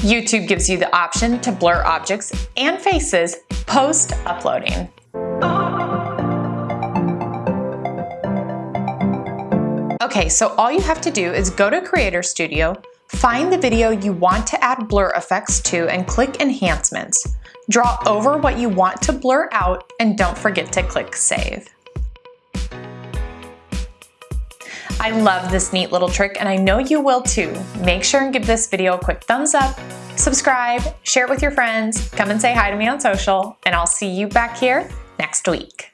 YouTube gives you the option to blur objects and faces post-uploading. Okay, so all you have to do is go to Creator Studio, find the video you want to add blur effects to and click Enhancements. Draw over what you want to blur out and don't forget to click Save. I love this neat little trick and I know you will too. Make sure and give this video a quick thumbs up, subscribe, share it with your friends, come and say hi to me on social, and I'll see you back here next week.